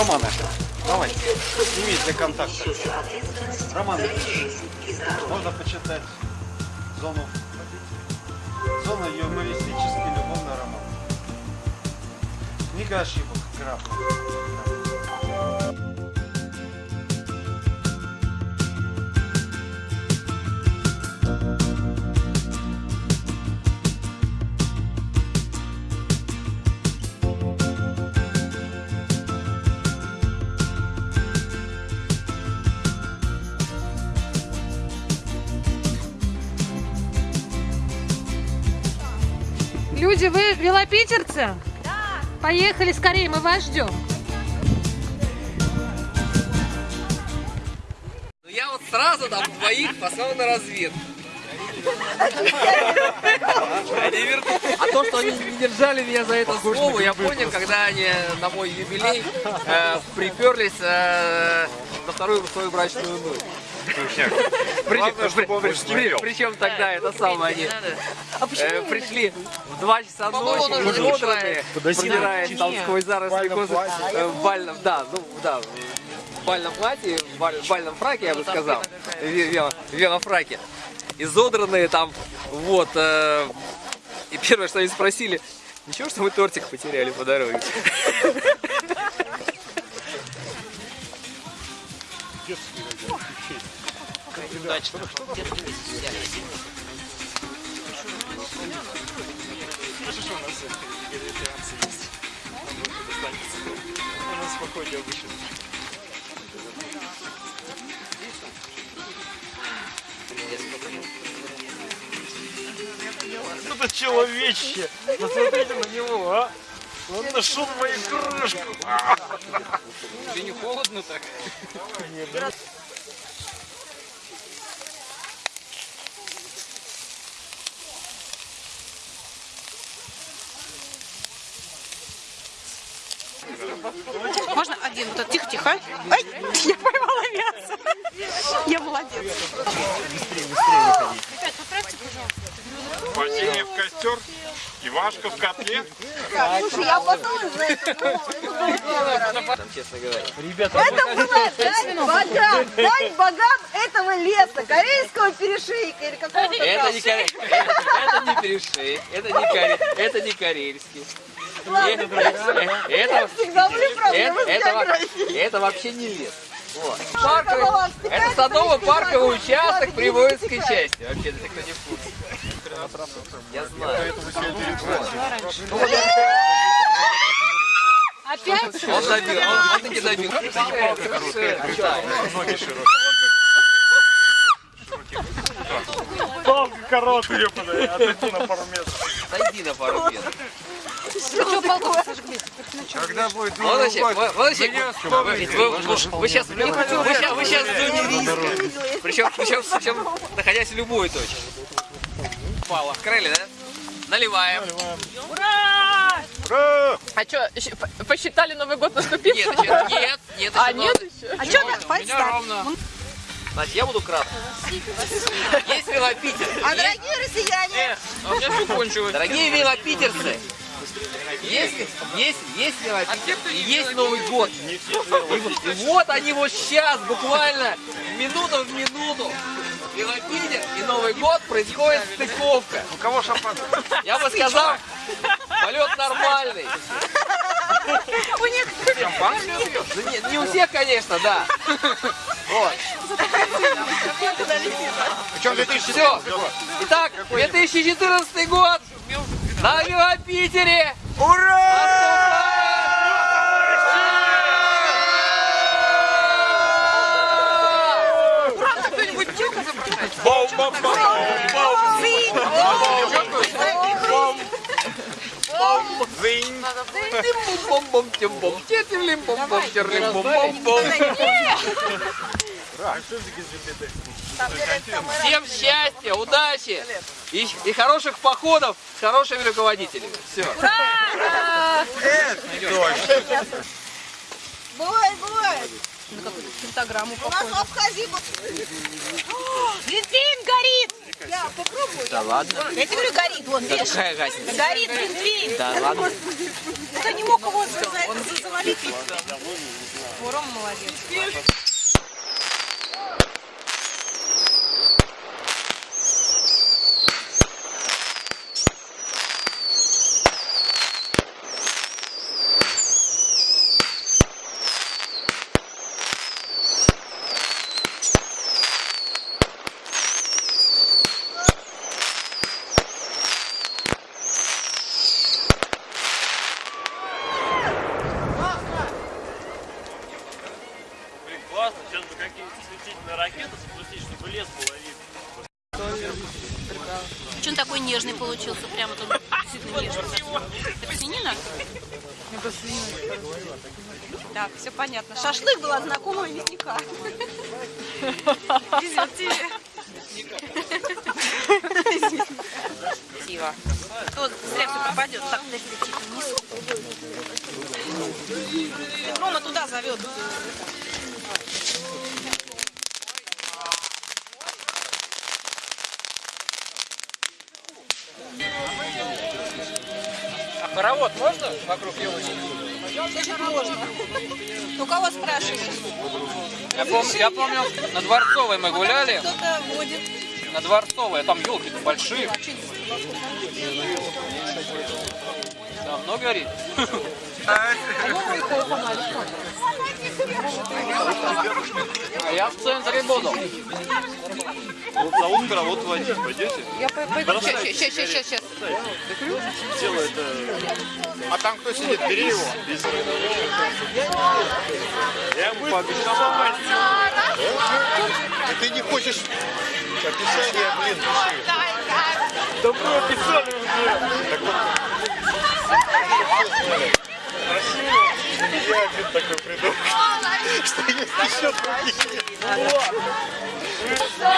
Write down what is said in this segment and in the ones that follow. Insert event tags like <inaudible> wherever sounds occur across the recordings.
Романа. Давай, сними для контакта. Роман, можно почитать зону. Зона юмористический любовный роман. Книга ошибок. Граф. Люди, вы велопитерцы? Да. Поехали скорее, мы вас ждем. Ну я вот сразу там двоих послал на разведку. Вер- А то, что они не держали меня за это слово, я понял, когда они на мой юбилей э, приперлись э, на вторую свою брачную ночь. Причем тогда это самое они э, пришли в 2 часа ночи, изодранные, продираясь там сквозь заросли козы в бальном, да, ну да, в бальном платье, в баль- в бальном фраке, я бы сказал, ве- вело- велофраке, изодранные там, вот, э, и первое, что они спросили, ничего, что мы тортик потеряли по дороге? Это человечье. Посмотрите на него, а. Он нашел мою крышку. Тебе не холодно так? Можно один? Вот это, тихо, тихо. Ай, я поймала мясо. Я молодец. Падение в костер. Ивашка в котле. Слушай, я потом честно говоря. Это было дань богам, дань богам этого леса, корейского перешейка или какого-то Это не, коре... это, не перешей, это не, коре... это. Ладно, Э, Это, Всегда были проблемы это, с это, это вообще не лес. Вот. Парковый, ты это садово-парковый участок как при ты воинской как части. Вообще, если кто не в курсе. Я знаю. Опять? Он добил, он, он таки добил. Ноги широкие. Палка короткая, подай. Отойди на пару метров. Сойди на пару метров. Что палку сожгли? Когда будет вот вообще, вы, вы- вы- вы сейчас, вы сейчас. Причем, причем, причем, находясь в любой точке. Пала. Открыли, да? Наливаем. Ура! А что, посчитали Новый год наступил? Нет, нет, нет, еще А нет еще? А что так? Так. Значит, я буду кратко. Есть велопитер. А дорогие россияне, А у меня все кончилось. Дорогие велопитерцы, есть, есть, есть велопитер, и есть Новый год. И, и вот они вот сейчас, буквально, минута в минуту, велопитер и Новый год происходит стыковка. У кого шампанское? Я бы сказал, полет нормальный. у них Ну, не, не у всех, конечно, да. Вот. Причем 2000 Все. Итак, 2014 год на велопитере. Зынь. Бом-бом, Всем счастья, удачи и, и хороших походов с хорошими руководителями. Все. бывает, бывает. На какую-то пентаграмму У нас в Абхазии был- Бензин горит! Я попробую. Да ладно. Я тебе говорю, горит, вон, Да видишь? какая разница? Горит, блин, дверь. Да ладно. Кто не мог его за- за- завалить? Рома молодец. Блин, классно. Сейчас бы какие-то светительные ракеты запустить, чтобы лес было видно. Что он такой нежный получился? Прямо тут действительно нежный. Это свинина? Так, все понятно. Шашлык была знакомого мясника. Везет тебе. Красиво. То зря все пропадет. Так, тихо, вниз. Рома туда зовет. А хоровод можно вокруг елочки? можно. У кого спрашиваешь? Я, пом- я помню, на Дворцовой мы гуляли. Кто-то водит. На Дворцовой, там елки большие. Давно горит. <laughs> А я в центре буду. Вот за утро вот водить пойдете? Я пойду. Сейчас, сейчас, сейчас, сейчас. Дело это... А там кто сидит? Бери его. Я ему пообещал. И ты не хочешь описание, блин, пиши. Да мы описали уже. Я один такой придумал. Что есть еще другие. Спасибо,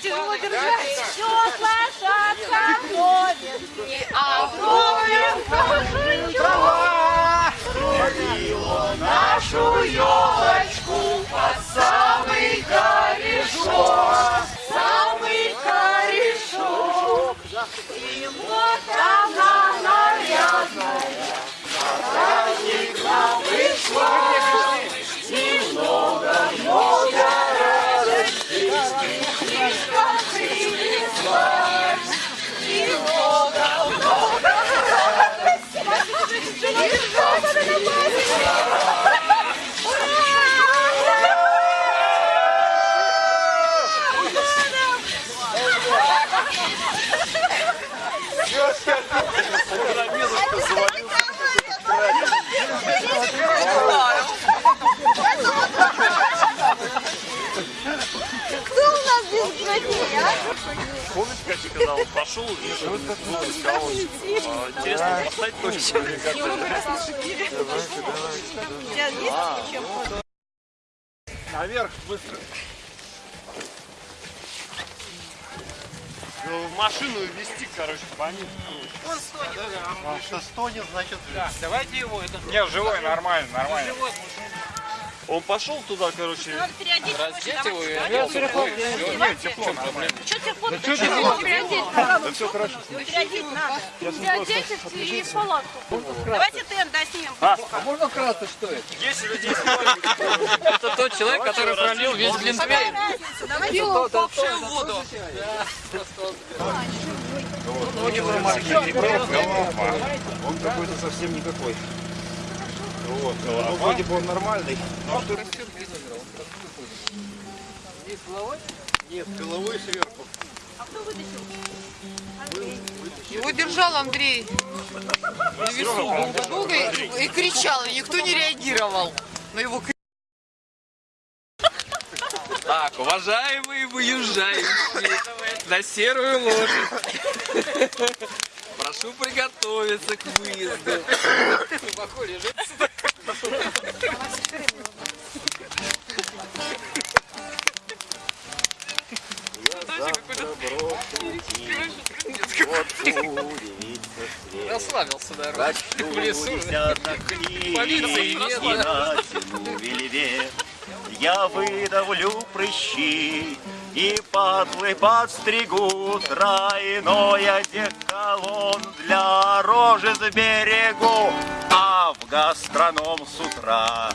тяжело держать. Все лошадка ходит, не оброем нашу елочку под самый корешок, самый корешок. И вот она нарядная, на праздник нам пришла. Немного, много Птичка принесла. Как я сказал, пошел, вижу, ну, сказал, а, интересно, поставить точку. У тебя есть чем? Наверх быстро. Ну, в машину везти, короче, понятно. Он стонет. А что стонет, значит, Давайте его. Это Не, живой, нормально, нормально. Он пошел туда, короче, Надо переодеть. раздеть его и Нет, тепло. Что фото? Да все хорошо. Переодеть надо. Переоденьтесь и палатку. Давайте тент доснимем. А можно вкратце, что это? 10 людей Это тот человек, который пролил весь глинтвейн. Давайте в воду. Голова. Он какой-то совсем никакой. Вот, ну, вроде бы он нормальный. Нет, головой сверху. Его держал Андрей на весу долго-долго и, и кричал, и никто не реагировал на его крик. Так, уважаемые выезжающие на серую лошадь. Прошу приготовиться к выезду. Глубоко лежит. Расслабился, наверное. В лесу. Полиции нет. натяну вельвет. Я выдавлю прыщи и патлы подстригу Тройной одеколон для рожи сберегу А в гастроном с утра.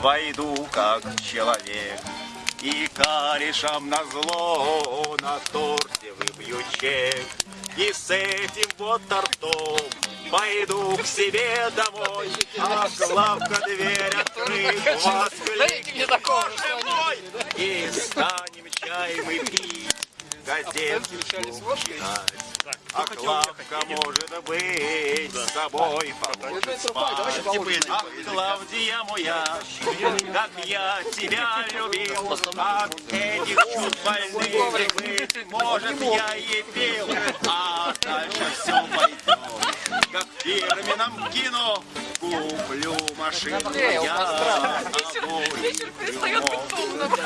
Войду как человек И корешам на зло на торте выбью чек. И с этим вот тортом Пойду к себе домой, а Славка дверь открыт, воскликнет, «Боже мой!» И станем чай мы пить, газетку читать. А Клавка, может быть, с собой поможет спать. Ах, Клавдия моя, как я тебя любил, От этих чувств больных быть, может, я и пил, А дальше все пойдет, как в фирменном кино. Куплю машину я, обои трюмо.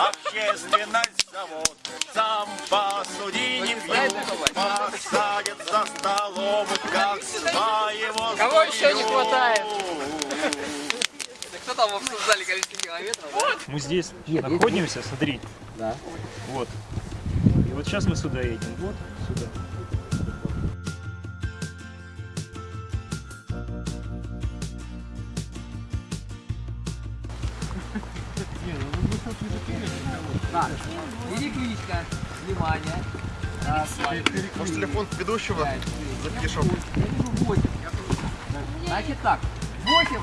Общественность завод, сам посуди не пьют, Посадят за столом, как своего Кого еще не хватает? Кто там обсуждали количество километров? да? Мы здесь находимся, смотри. Да. Вот. И вот сейчас мы сюда едем. Вот сюда. Так, перекличка. Внимание. Может, телефон ведущего запишем? Значит так, 8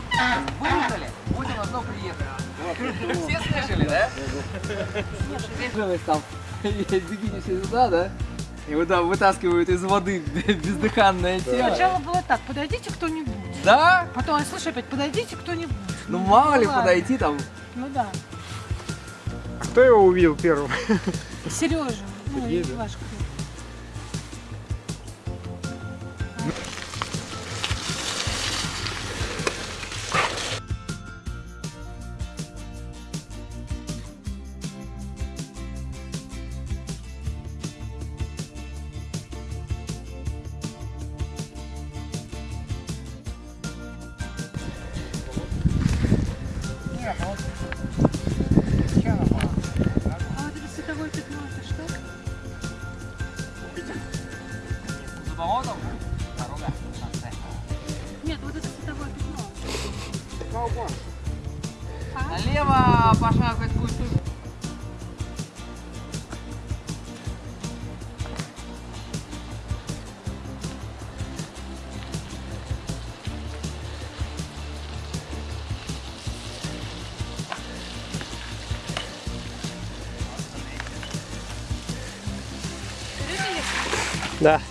выехали, 8 одно приехали. Все слышали, да? Слышали. там двигайтесь сюда, да? И вот там вытаскивают из воды <laughs> бездыханное тело. Сначала было так, подойдите кто-нибудь. Да? Потом я слышу опять, подойдите кто-нибудь. Ну мало ли ладно. подойти там. Ну да. Кто его увидел первым? Сережа, ну, Сергей, да? ваш. Пятно. Налево пошагивать будет Да.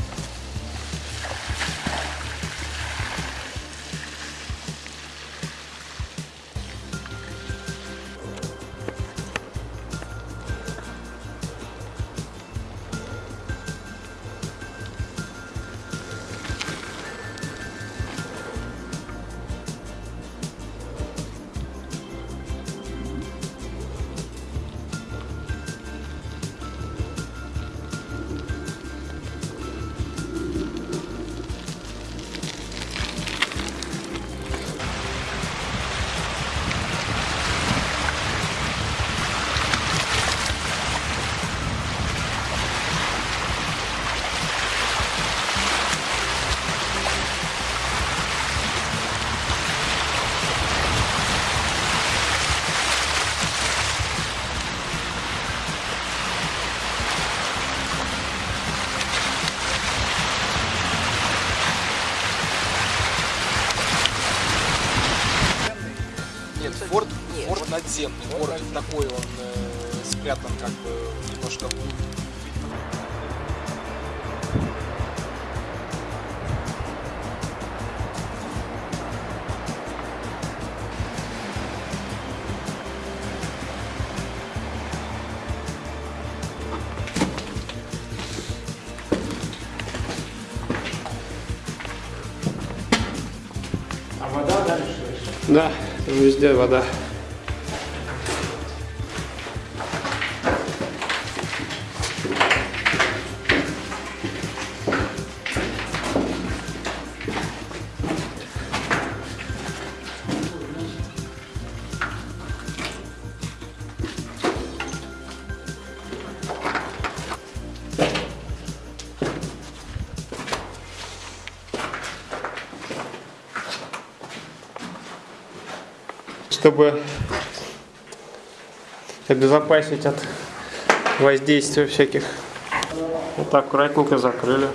такой, он э, спрятан как бы немножко А вода дальше? Да, везде вода. Чтобы обезопасить от воздействия всяких. Вот так аккуратненько закрыли.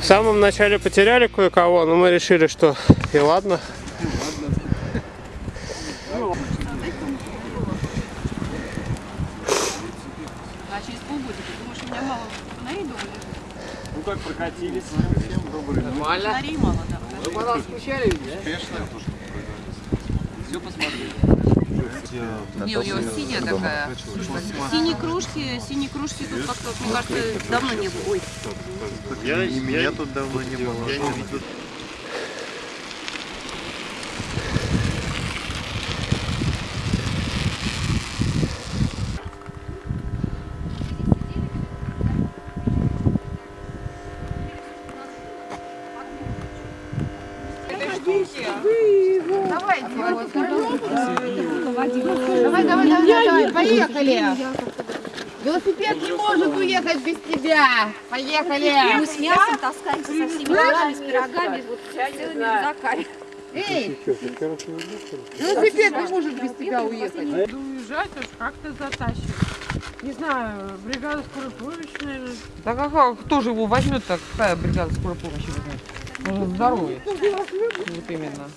В самом начале потеряли кое-кого, но мы решили, что и ладно. А? Ну как прокатились? Нормально. Фонарей мало, да. Вы по нас скучали, видишь? Все посмотрели. Не, у него синяя такая. Синие кружки, синие кружки тут как-то, мне кажется, давно не было. Ой, Я, и меня тут давно не было. Я не видел. Давай, давай, давай, давай, поехали. Велосипед не может уехать без тебя. Поехали. мы с мясом таскаемся со всеми делами, с пирогами, вот целыми рюкзаками. Эй, велосипед не может без тебя уехать. Уезжать уж как-то затащит. Не знаю, бригада скорой помощи, наверное. Так а кто же его возьмет так? Какая бригада скорой помощи возьмет? Он здоровый. Вот именно.